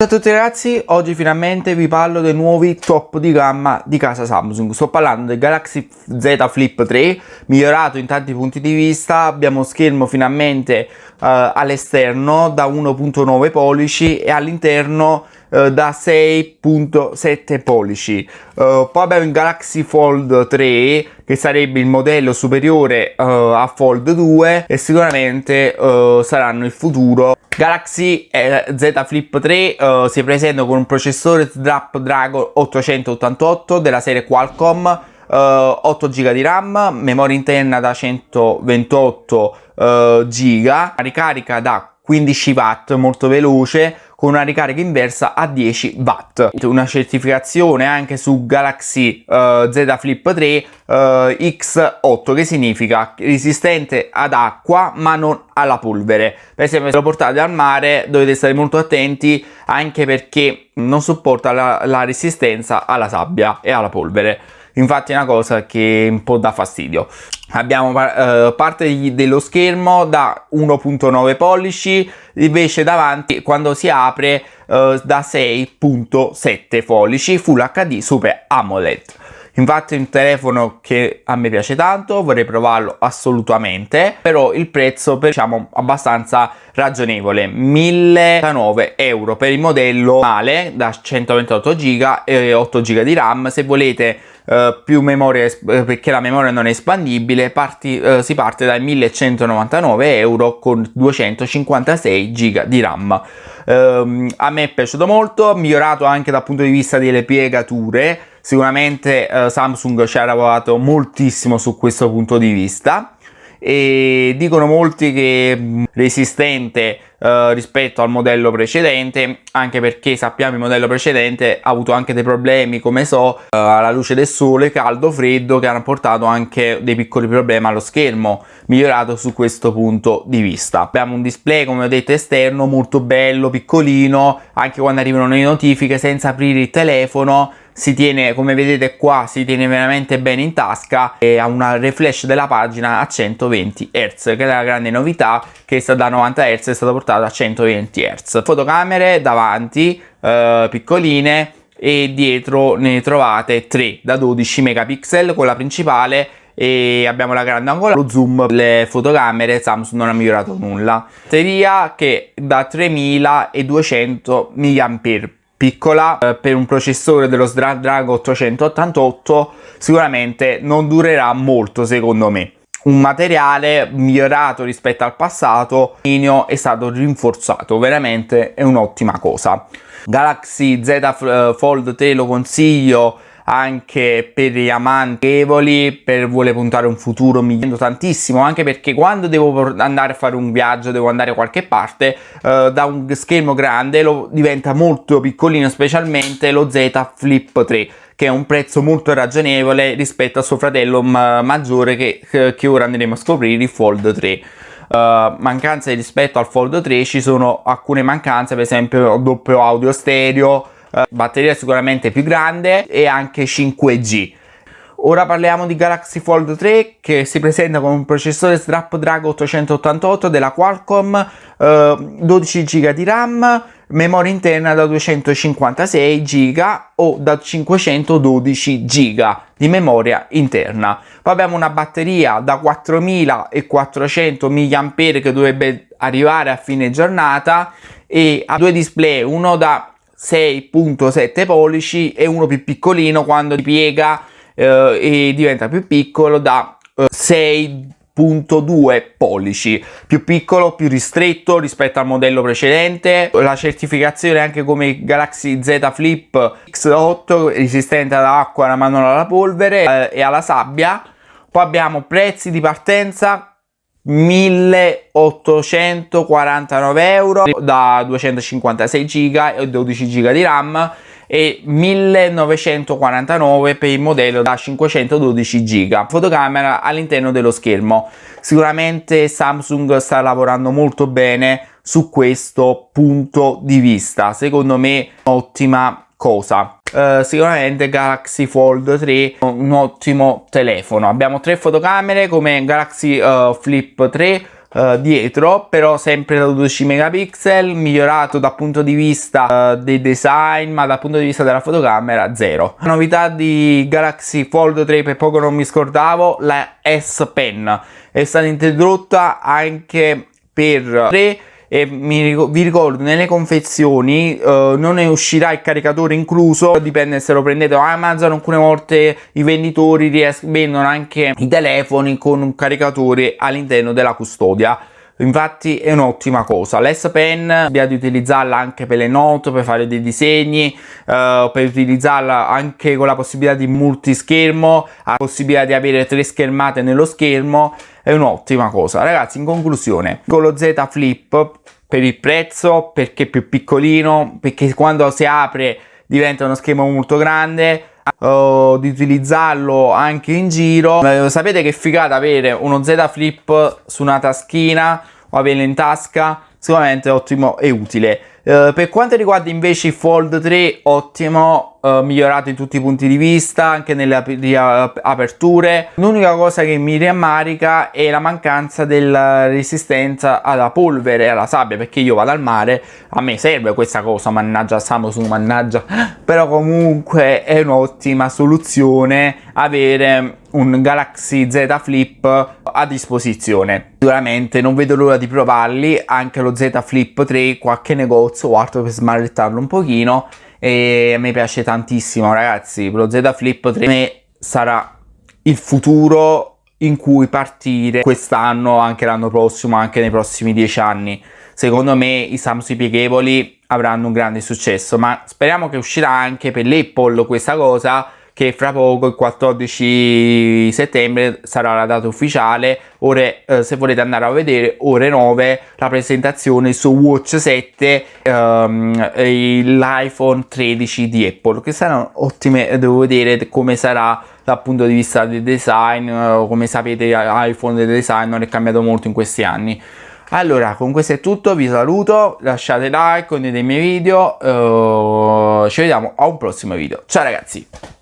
Ciao a tutti ragazzi, oggi finalmente vi parlo dei nuovi top di gamma di casa Samsung. Sto parlando del Galaxy Z Flip 3, migliorato in tanti punti di vista, abbiamo schermo finalmente uh, all'esterno da 1.9 pollici e all'interno uh, da 6.7 pollici. Uh, poi abbiamo il Galaxy Fold 3 che sarebbe il modello superiore a Fold 2 e sicuramente saranno il futuro. Galaxy eh, Z Flip 3 uh, si presenta con un processore Snapdragon 888 della serie Qualcomm, uh, 8 GB di RAM, memoria interna da 128 uh, GB, ricarica da 15 watt molto veloce con una ricarica inversa a 10 watt. Una certificazione anche su Galaxy uh, Z Flip 3 uh, X8 che significa resistente ad acqua ma non alla polvere. Per esempio se lo portate al mare dovete stare molto attenti anche perché non sopporta la, la resistenza alla sabbia e alla polvere infatti è una cosa che un po' dà fastidio. Abbiamo eh, parte dello schermo da 1.9 pollici invece davanti quando si apre eh, da 6.7 pollici Full HD Super AMOLED. Infatti è un telefono che a me piace tanto vorrei provarlo assolutamente però il prezzo per, diciamo abbastanza ragionevole. 1009 euro per il modello male da 128 giga e 8 giga di ram. Se volete Uh, più memoria eh, perché la memoria non è espandibile parti, uh, si parte dai 1199 euro con 256 giga di ram. Uh, a me è piaciuto molto migliorato anche dal punto di vista delle piegature. Sicuramente uh, Samsung ci ha lavorato moltissimo su questo punto di vista e dicono molti che è resistente uh, rispetto al modello precedente anche perché sappiamo il modello precedente ha avuto anche dei problemi come so uh, alla luce del sole caldo freddo che hanno portato anche dei piccoli problemi allo schermo migliorato su questo punto di vista. Abbiamo un display come ho detto esterno molto bello piccolino anche quando arrivano le notifiche senza aprire il telefono si tiene come vedete qua si tiene veramente bene in tasca e ha una refresh della pagina a 120 Hz che è la grande novità che da 90 Hz è stata portata a 120 Hz. Fotocamere davanti eh, piccoline e dietro ne trovate 3 da 12 megapixel con la principale e abbiamo la grande angolare lo zoom le fotocamere Samsung non ha migliorato nulla. Batteria che da 3200 mAh piccola eh, per un processore dello Snapdragon 888 sicuramente non durerà molto secondo me. Un materiale migliorato rispetto al passato è stato rinforzato veramente è un'ottima cosa. Galaxy Z eh, Fold te lo consiglio anche per gli amanti per vuole puntare un futuro migliorando tantissimo anche perché quando devo andare a fare un viaggio devo andare a qualche parte eh, da un schermo grande lo diventa molto piccolino specialmente lo Z Flip 3 che è un prezzo molto ragionevole rispetto a suo fratello maggiore che, che ora andremo a scoprire il Fold 3 Uh, mancanze rispetto al Fold 3 ci sono alcune mancanze per esempio doppio audio stereo uh, batteria sicuramente più grande e anche 5G Ora parliamo di Galaxy Fold 3 che si presenta con un processore Snapdragon 888 della Qualcomm, eh, 12 GB di RAM, memoria interna da 256 GB o da 512 GB di memoria interna. Poi abbiamo una batteria da 4400 mAh che dovrebbe arrivare a fine giornata e ha due display, uno da 6.7 pollici e uno più piccolino quando piega eh, e diventa più piccolo da eh, 6.2 pollici. Più piccolo più ristretto rispetto al modello precedente. La certificazione anche come Galaxy Z Flip X8 resistente all'acqua ma non alla polvere eh, e alla sabbia. Poi abbiamo prezzi di partenza 1849 euro da 256 giga e 12 giga di RAM e 1949 per il modello da 512 giga. Fotocamera all'interno dello schermo. Sicuramente Samsung sta lavorando molto bene su questo punto di vista. Secondo me ottima cosa? Uh, sicuramente Galaxy Fold 3 un ottimo telefono. Abbiamo tre fotocamere come Galaxy uh, Flip 3 uh, dietro però sempre da 12 megapixel migliorato dal punto di vista dei design ma dal punto di vista della fotocamera zero. Novità di Galaxy Fold 3 per poco non mi scordavo la S Pen. È stata introdotta anche per 3 e mi, vi ricordo nelle confezioni uh, non ne uscirà il caricatore incluso dipende se lo prendete da Amazon alcune volte i venditori vendono anche i telefoni con un caricatore all'interno della custodia. Infatti è un'ottima cosa. l'S Pen abbiate utilizzarla anche per le note per fare dei disegni uh, per utilizzarla anche con la possibilità di multischermo la possibilità di avere tre schermate nello schermo è un'ottima cosa. Ragazzi in conclusione con lo Z Flip per il prezzo perché è più piccolino perché quando si apre diventa uno schermo molto grande uh, di utilizzarlo anche in giro. Uh, sapete che figata avere uno Z Flip su una taschina o averlo in tasca sicuramente ottimo e utile. Uh, per quanto riguarda invece il Fold 3 ottimo uh, migliorato in tutti i punti di vista, anche nelle ap aperture. L'unica cosa che mi rammarica è la mancanza della resistenza alla polvere e alla sabbia, perché io vado al mare, a me serve questa cosa, mannaggia Samsung, mannaggia, però comunque è un'ottima soluzione avere un Galaxy Z Flip a disposizione. Sicuramente non vedo l'ora di provarli, anche lo Z Flip 3, qualche negozio o altro per smalettarlo un pochino e a me piace tantissimo ragazzi. Lo Z Flip 3 me sarà il futuro in cui partire quest'anno anche l'anno prossimo anche nei prossimi dieci anni. Secondo me i Samsung pieghevoli avranno un grande successo ma speriamo che uscirà anche per l'Apple questa cosa che fra poco il 14 settembre sarà la data ufficiale. Ore eh, se volete andare a vedere ore 9 la presentazione su Watch 7 um, l'iPhone 13 di Apple che saranno ottime devo vedere come sarà dal punto di vista del design uh, come sapete iPhone del design non è cambiato molto in questi anni. Allora con questo è tutto vi saluto lasciate like condividete i miei video uh, ci vediamo a un prossimo video. Ciao ragazzi